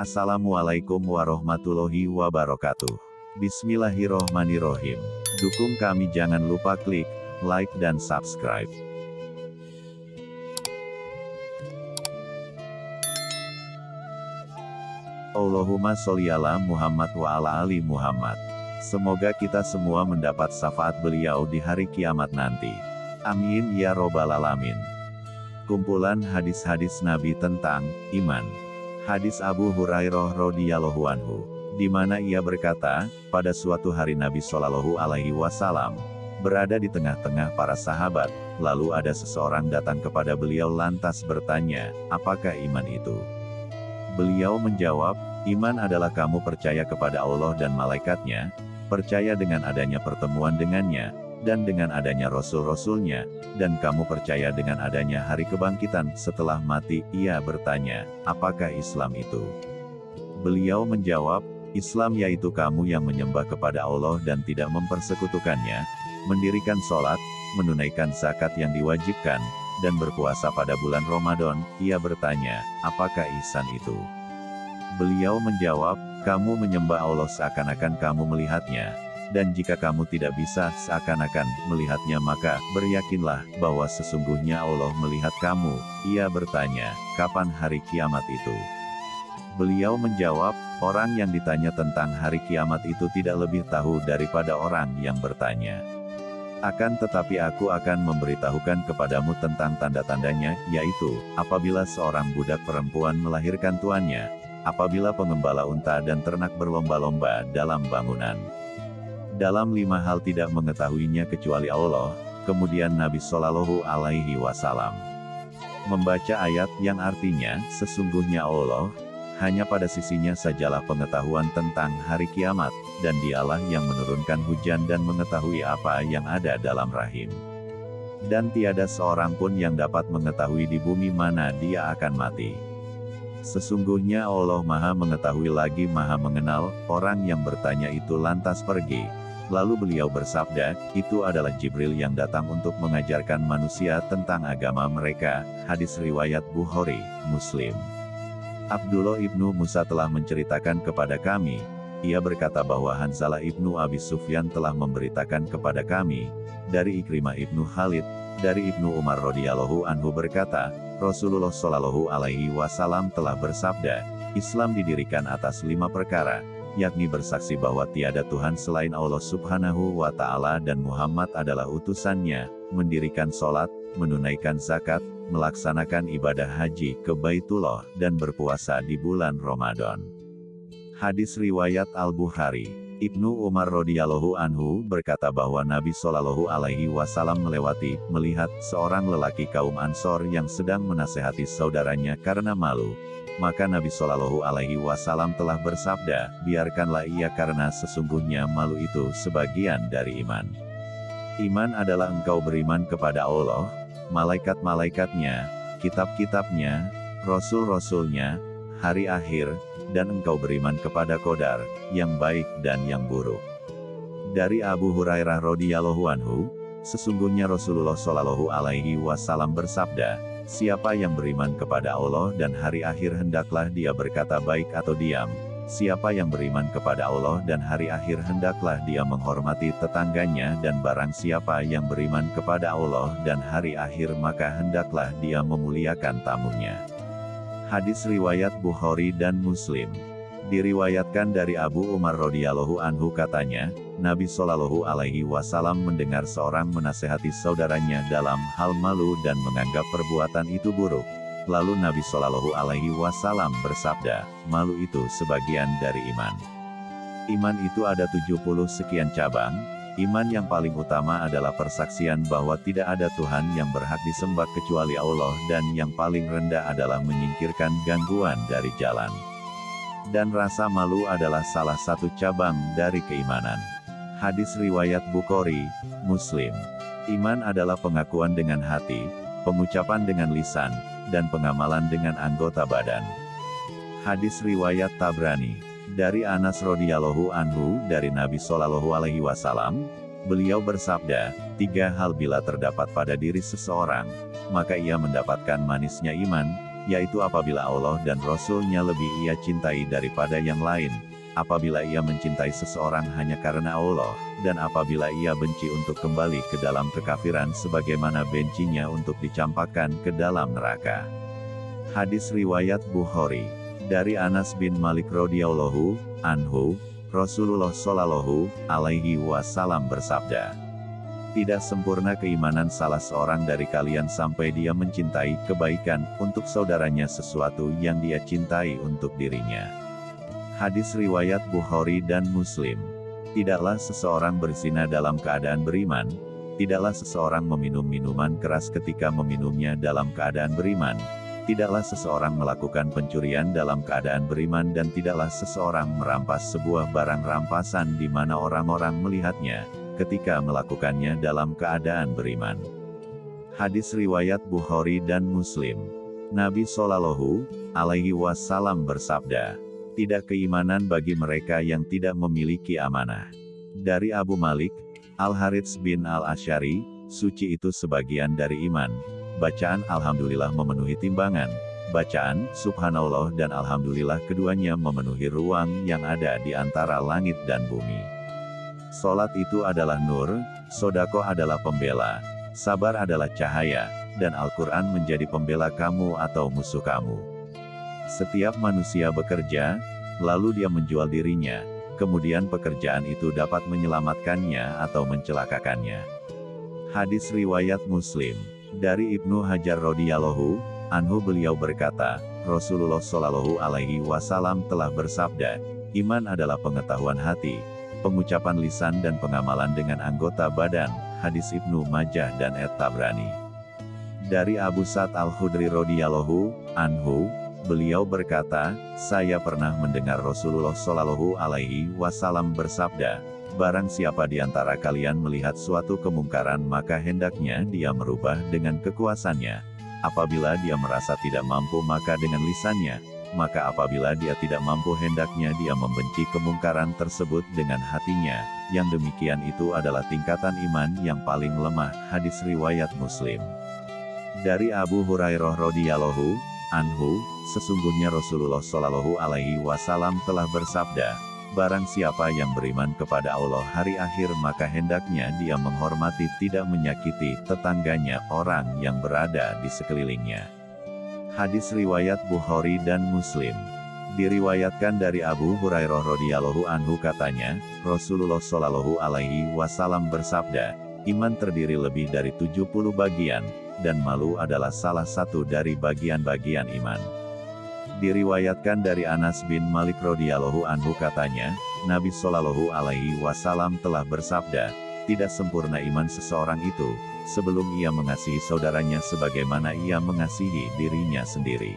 Assalamualaikum warahmatullahi wabarakatuh. Bismillahirrohmanirrohim. Dukung kami jangan lupa klik like dan subscribe. Allahumma sholli ala Muhammad wa ala ali Muhammad. Semoga kita semua mendapat syafaat beliau di hari kiamat nanti. Amin ya robbal alamin. Kumpulan hadis-hadis Nabi tentang iman. Hadis Abu Hurairah radhiyallahu anhu, di mana ia berkata, pada suatu hari Nabi Shallallahu alaihi wasallam berada di tengah-tengah para sahabat, lalu ada seseorang datang kepada beliau lantas bertanya, "Apakah iman itu?" Beliau menjawab, "Iman adalah kamu percaya kepada Allah dan malaikatnya, percaya dengan adanya pertemuan dengannya, dan dengan adanya rasul-rasulnya, dan kamu percaya dengan adanya hari kebangkitan setelah mati, ia bertanya, apakah Islam itu? Beliau menjawab, Islam yaitu kamu yang menyembah kepada Allah dan tidak mempersekutukannya, mendirikan sholat, menunaikan zakat yang diwajibkan, dan berpuasa pada bulan Ramadan, ia bertanya, apakah ihsan itu? Beliau menjawab, kamu menyembah Allah seakan-akan kamu melihatnya, dan jika kamu tidak bisa seakan-akan melihatnya maka beryakinlah bahwa sesungguhnya Allah melihat kamu. Ia bertanya, kapan hari kiamat itu? Beliau menjawab, orang yang ditanya tentang hari kiamat itu tidak lebih tahu daripada orang yang bertanya. Akan tetapi aku akan memberitahukan kepadamu tentang tanda-tandanya, yaitu, apabila seorang budak perempuan melahirkan tuannya, apabila pengembala unta dan ternak berlomba-lomba dalam bangunan, dalam lima hal tidak mengetahuinya kecuali Allah, kemudian Nabi Shallallahu Alaihi Wasallam membaca ayat yang artinya, sesungguhnya Allah, hanya pada sisinya sajalah pengetahuan tentang hari kiamat, dan dialah yang menurunkan hujan dan mengetahui apa yang ada dalam rahim. Dan tiada seorang pun yang dapat mengetahui di bumi mana dia akan mati. Sesungguhnya Allah maha mengetahui lagi maha mengenal, orang yang bertanya itu lantas pergi, Lalu beliau bersabda, itu adalah Jibril yang datang untuk mengajarkan manusia tentang agama mereka, hadis riwayat Bukhari, Muslim. Abdullah ibnu Musa telah menceritakan kepada kami, ia berkata bahwa Hanzalah ibnu Abi Sufyan telah memberitakan kepada kami, dari Ikrimah ibnu Khalid, dari ibnu Umar radhiyallahu anhu berkata, Rasulullah shallallahu alaihi wasallam telah bersabda, Islam didirikan atas lima perkara, yakni bersaksi bahwa tiada Tuhan selain Allah subhanahu wa ta'ala dan Muhammad adalah utusannya, mendirikan sholat, menunaikan zakat, melaksanakan ibadah haji ke Baitullah, dan berpuasa di bulan Ramadan. Hadis Riwayat Al-Bukhari Ibnu Umar radhiyallahu anhu berkata bahwa Nabi Shallallahu alaihi wasallam melewati, melihat seorang lelaki kaum Ansor yang sedang menasehati saudaranya karena malu, maka Nabi Shallallahu Alaihi Wasallam telah bersabda, biarkanlah ia karena sesungguhnya malu itu sebagian dari iman. Iman adalah engkau beriman kepada Allah, malaikat-malaikatnya, kitab-kitabnya, rasul-rasulnya, hari akhir, dan engkau beriman kepada kodar, yang baik dan yang buruk. Dari Abu Hurairah radhiyallahu anhu, sesungguhnya Rasulullah Shallallahu alaihi wasallam bersabda, Siapa yang beriman kepada Allah dan hari akhir hendaklah dia berkata baik atau diam. Siapa yang beriman kepada Allah dan hari akhir hendaklah dia menghormati tetangganya dan barang siapa yang beriman kepada Allah dan hari akhir maka hendaklah dia memuliakan tamunya. Hadis Riwayat Bukhari dan Muslim Diriwayatkan dari Abu Umar radhiyallahu anhu katanya, Nabi Shallallahu alaihi wasallam mendengar seorang menasehati saudaranya dalam hal malu dan menganggap perbuatan itu buruk. Lalu Nabi Shallallahu alaihi wasallam bersabda, malu itu sebagian dari iman. Iman itu ada 70 sekian cabang, Iman yang paling utama adalah persaksian bahwa tidak ada Tuhan yang berhak disembah kecuali Allah dan yang paling rendah adalah menyingkirkan gangguan dari jalan dan rasa malu adalah salah satu cabang dari keimanan. Hadis Riwayat Bukhari, Muslim. Iman adalah pengakuan dengan hati, pengucapan dengan lisan, dan pengamalan dengan anggota badan. Hadis Riwayat Tabrani. Dari Anas radhiyallahu anhu dari Nabi Shallallahu alaihi wasallam, beliau bersabda, tiga hal bila terdapat pada diri seseorang, maka ia mendapatkan manisnya iman, yaitu apabila Allah dan Rasul-Nya lebih ia cintai daripada yang lain, apabila ia mencintai seseorang hanya karena Allah, dan apabila ia benci untuk kembali ke dalam kekafiran sebagaimana bencinya untuk dicampakkan ke dalam neraka. Hadis Riwayat Bukhari Dari Anas bin Malik radhiyallahu anhu, Rasulullah Shallallahu alaihi wasallam bersabda, Tidak sempurna keimanan salah seorang dari kalian sampai dia mencintai kebaikan untuk saudaranya sesuatu yang dia cintai untuk dirinya. Hadis riwayat Bukhari dan Muslim. Tidaklah seseorang berzina dalam keadaan beriman, tidaklah seseorang meminum minuman keras ketika meminumnya dalam keadaan beriman, Tidaklah seseorang melakukan pencurian dalam keadaan beriman dan tidaklah seseorang merampas sebuah barang rampasan di mana orang-orang melihatnya, ketika melakukannya dalam keadaan beriman. Hadis Riwayat Bukhari dan Muslim Nabi Shallallahu Alaihi Wasallam bersabda, tidak keimanan bagi mereka yang tidak memiliki amanah. Dari Abu Malik, Al-Harits bin Al-Ashari, suci itu sebagian dari iman, Bacaan Alhamdulillah memenuhi timbangan. Bacaan Subhanallah dan Alhamdulillah keduanya memenuhi ruang yang ada di antara langit dan bumi. Solat itu adalah nur, sodako adalah pembela, sabar adalah cahaya, dan Al-Quran menjadi pembela kamu atau musuh kamu. Setiap manusia bekerja, lalu dia menjual dirinya, kemudian pekerjaan itu dapat menyelamatkannya atau mencelakakannya. Hadis Riwayat Muslim dari Ibnu Hajar radhiyallahu anhu beliau berkata, Rasulullah shallallahu alaihi wasallam telah bersabda, iman adalah pengetahuan hati, pengucapan lisan dan pengamalan dengan anggota badan, hadis Ibnu Majah dan Et Tabrani. Dari Abu Sa'd al-Khudri radhiyallahu anhu, beliau berkata, saya pernah mendengar Rasulullah shallallahu alaihi wasallam bersabda, Barang siapa di antara kalian melihat suatu kemungkaran maka hendaknya dia merubah dengan kekuasannya. Apabila dia merasa tidak mampu maka dengan lisannya, maka apabila dia tidak mampu hendaknya dia membenci kemungkaran tersebut dengan hatinya. Yang demikian itu adalah tingkatan iman yang paling lemah. Hadis Riwayat Muslim Dari Abu Hurairah radhiyallahu anhu, sesungguhnya Rasulullah shallallahu alaihi wasallam telah bersabda, Barang siapa yang beriman kepada Allah hari akhir maka hendaknya dia menghormati tidak menyakiti tetangganya orang yang berada di sekelilingnya. Hadis Riwayat Bukhari dan Muslim Diriwayatkan dari Abu Hurairah radhiyallahu anhu katanya, Rasulullah shallallahu alaihi wasallam bersabda, iman terdiri lebih dari 70 bagian, dan malu adalah salah satu dari bagian-bagian iman. Diriwayatkan dari Anas bin Malik radhiyallahu anhu katanya, Nabi Shallallahu alaihi wasallam telah bersabda, tidak sempurna iman seseorang itu, sebelum ia mengasihi saudaranya sebagaimana ia mengasihi dirinya sendiri.